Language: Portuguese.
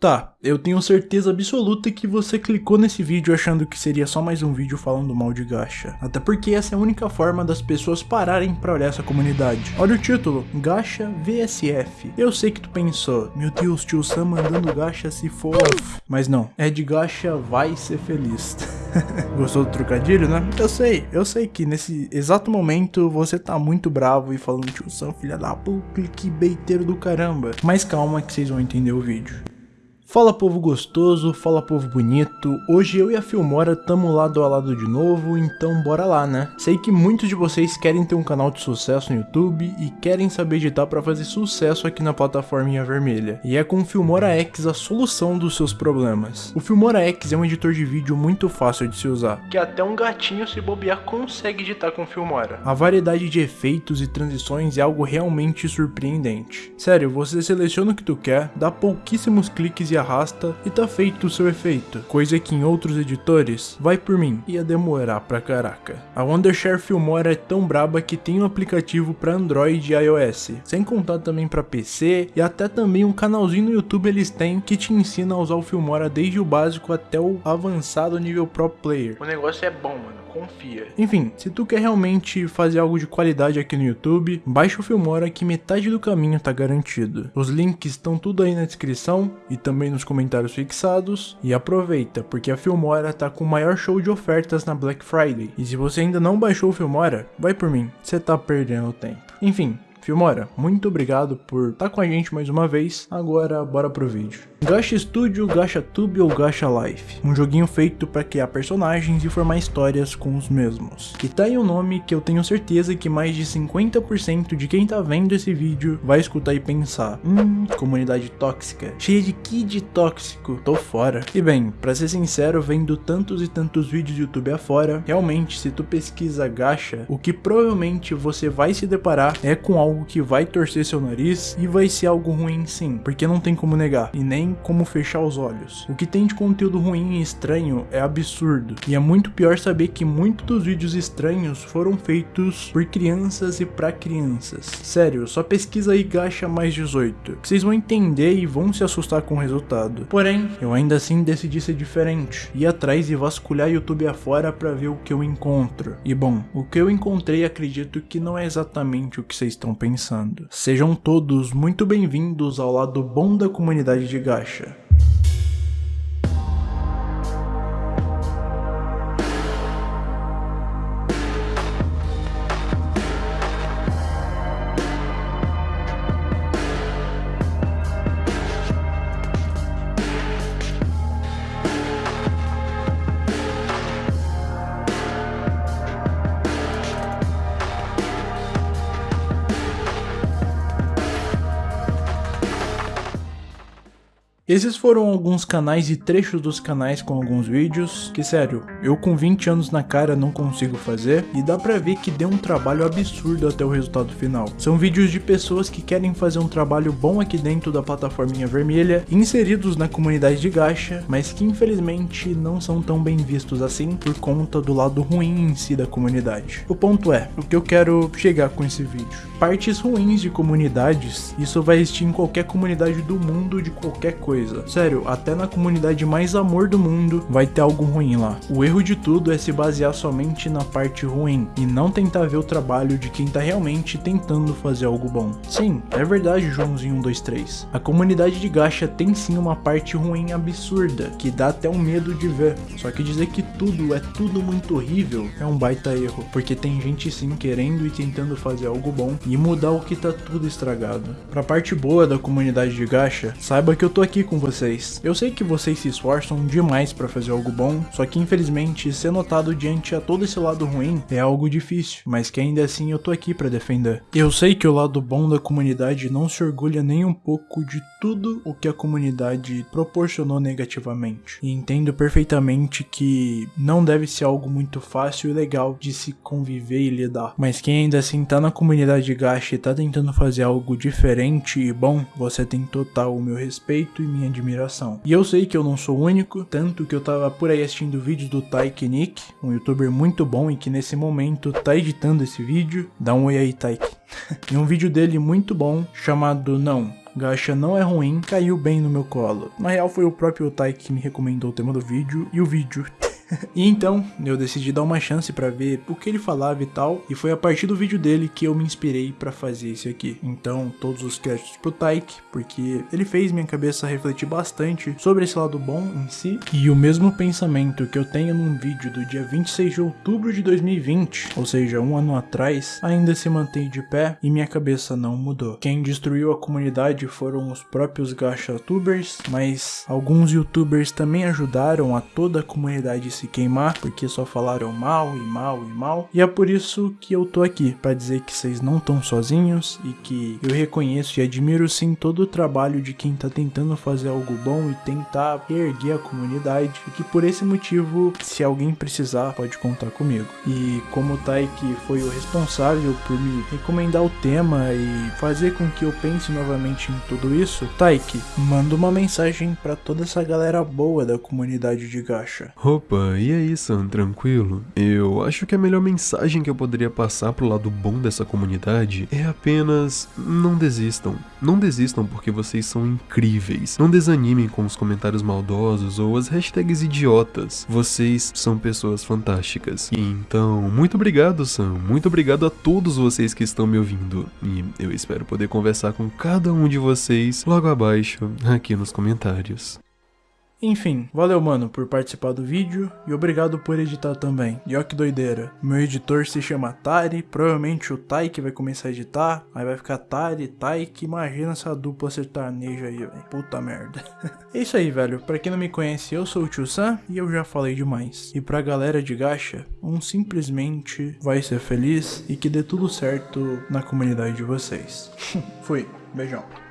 Tá, eu tenho certeza absoluta que você clicou nesse vídeo achando que seria só mais um vídeo falando mal de gacha. Até porque essa é a única forma das pessoas pararem pra olhar essa comunidade. Olha o título, Gacha VSF. Eu sei que tu pensou, meu Deus, tio Sam mandando gacha se for... Mas não, é de gacha vai ser feliz. Gostou do trocadilho, né? Eu sei, eu sei que nesse exato momento você tá muito bravo e falando tio Sam, filha da puta, clickbaiteiro do caramba. Mas calma que vocês vão entender o vídeo. Fala povo gostoso, fala povo bonito, hoje eu e a Filmora tamo lado a lado de novo, então bora lá né? Sei que muitos de vocês querem ter um canal de sucesso no YouTube e querem saber editar para fazer sucesso aqui na plataforminha vermelha, e é com o Filmora X a solução dos seus problemas. O Filmora X é um editor de vídeo muito fácil de se usar, que até um gatinho se bobear consegue editar com o Filmora. A variedade de efeitos e transições é algo realmente surpreendente. Sério, você seleciona o que tu quer, dá pouquíssimos cliques e arrasta e tá feito o seu efeito, coisa que em outros editores, vai por mim, ia demorar pra caraca. A Wondershare Filmora é tão braba que tem um aplicativo para Android e iOS, sem contar também para PC e até também um canalzinho no YouTube eles têm que te ensina a usar o Filmora desde o básico até o avançado nível Pro Player. O negócio é bom, mano confia. Enfim, se tu quer realmente fazer algo de qualidade aqui no YouTube, baixa o Filmora que metade do caminho tá garantido. Os links estão tudo aí na descrição e também nos comentários fixados. E aproveita, porque a Filmora tá com o maior show de ofertas na Black Friday. E se você ainda não baixou o Filmora, vai por mim, você tá perdendo tempo. Enfim, Filmora, muito obrigado por estar tá com a gente mais uma vez. Agora, bora pro vídeo. Gacha Studio, Gacha Tube ou Gacha Life, um joguinho feito para criar personagens e formar histórias com os mesmos. E tá aí um nome que eu tenho certeza que mais de 50% de quem tá vendo esse vídeo vai escutar e pensar, hum, comunidade tóxica, cheia de kid tóxico, tô fora. E bem, pra ser sincero, vendo tantos e tantos vídeos do YouTube afora, realmente se tu pesquisa gacha, o que provavelmente você vai se deparar é com algo que vai torcer seu nariz e vai ser algo ruim sim, porque não tem como negar, e nem como fechar os olhos. O que tem de conteúdo ruim e estranho é absurdo, e é muito pior saber que muitos dos vídeos estranhos foram feitos por crianças e para crianças. Sério, só pesquisa aí Gacha mais 18, que vocês vão entender e vão se assustar com o resultado. Porém, eu ainda assim decidi ser diferente, ir atrás e vasculhar YouTube afora para ver o que eu encontro. E bom, o que eu encontrei acredito que não é exatamente o que vocês estão pensando. Sejam todos muito bem-vindos ao lado bom da comunidade de Gacha Esses foram alguns canais e trechos dos canais com alguns vídeos, que sério, eu com 20 anos na cara não consigo fazer, e dá pra ver que deu um trabalho absurdo até o resultado final. São vídeos de pessoas que querem fazer um trabalho bom aqui dentro da plataforminha vermelha, inseridos na comunidade de gacha, mas que infelizmente não são tão bem vistos assim por conta do lado ruim em si da comunidade. O ponto é, o que eu quero chegar com esse vídeo. Partes ruins de comunidades, isso vai existir em qualquer comunidade do mundo de qualquer coisa coisa. Sério, até na comunidade mais amor do mundo vai ter algo ruim lá. O erro de tudo é se basear somente na parte ruim e não tentar ver o trabalho de quem tá realmente tentando fazer algo bom. Sim, é verdade Joãozinho 123. A comunidade de gacha tem sim uma parte ruim absurda, que dá até um medo de ver. Só que dizer que tudo é tudo muito horrível é um baita erro, porque tem gente sim querendo e tentando fazer algo bom e mudar o que tá tudo estragado. Pra parte boa da comunidade de gacha, saiba que eu tô aqui com vocês. Eu sei que vocês se esforçam demais para fazer algo bom, só que infelizmente ser notado diante a todo esse lado ruim é algo difícil, mas que ainda assim eu tô aqui para defender. Eu sei que o lado bom da comunidade não se orgulha nem um pouco de tudo o que a comunidade proporcionou negativamente. E entendo perfeitamente que não deve ser algo muito fácil e legal de se conviver e lidar. Mas quem ainda assim tá na comunidade de gacha e tá tentando fazer algo diferente e bom, você tem total o meu respeito e minha admiração. E eu sei que eu não sou o único, tanto que eu tava por aí assistindo vídeos do Taiki Nick, um youtuber muito bom e que nesse momento tá editando esse vídeo. Dá um oi aí, Taiki. e um vídeo dele muito bom chamado Não, Gacha não é ruim, caiu bem no meu colo. Na real foi o próprio Otai que me recomendou o tema do vídeo e o vídeo e então, eu decidi dar uma chance para ver o que ele falava e tal, e foi a partir do vídeo dele que eu me inspirei para fazer esse aqui. Então, todos os créditos pro Taik, porque ele fez minha cabeça refletir bastante sobre esse lado bom em si, e o mesmo pensamento que eu tenho num vídeo do dia 26 de outubro de 2020, ou seja, um ano atrás, ainda se mantém de pé e minha cabeça não mudou. Quem destruiu a comunidade foram os próprios gacha tubers, mas alguns youtubers também ajudaram a toda a comunidade se queimar, porque só falaram mal e mal e mal. E é por isso que eu tô aqui, para dizer que vocês não estão sozinhos e que eu reconheço e admiro sim todo o trabalho de quem tá tentando fazer algo bom e tentar erguer a comunidade. E que por esse motivo, se alguém precisar, pode contar comigo. E como o Taiki foi o responsável por me recomendar o tema e fazer com que eu pense novamente em tudo isso, Taiki, manda uma mensagem para toda essa galera boa da comunidade de gacha. Opa, e aí, Sam, tranquilo? Eu acho que a melhor mensagem que eu poderia passar pro lado bom dessa comunidade é apenas não desistam. Não desistam porque vocês são incríveis. Não desanimem com os comentários maldosos ou as hashtags idiotas. Vocês são pessoas fantásticas. Então, muito obrigado, Sam. Muito obrigado a todos vocês que estão me ouvindo. E eu espero poder conversar com cada um de vocês logo abaixo, aqui nos comentários. Enfim, valeu mano por participar do vídeo e obrigado por editar também. E ó que doideira, meu editor se chama Tari, provavelmente o Taik vai começar a editar, aí vai ficar Tari, Taik, imagina essa dupla sertaneja aí, velho. Puta merda. é isso aí, velho, pra quem não me conhece, eu sou o Tio Sam e eu já falei demais. E pra galera de gacha, um simplesmente vai ser feliz e que dê tudo certo na comunidade de vocês. Fui, beijão.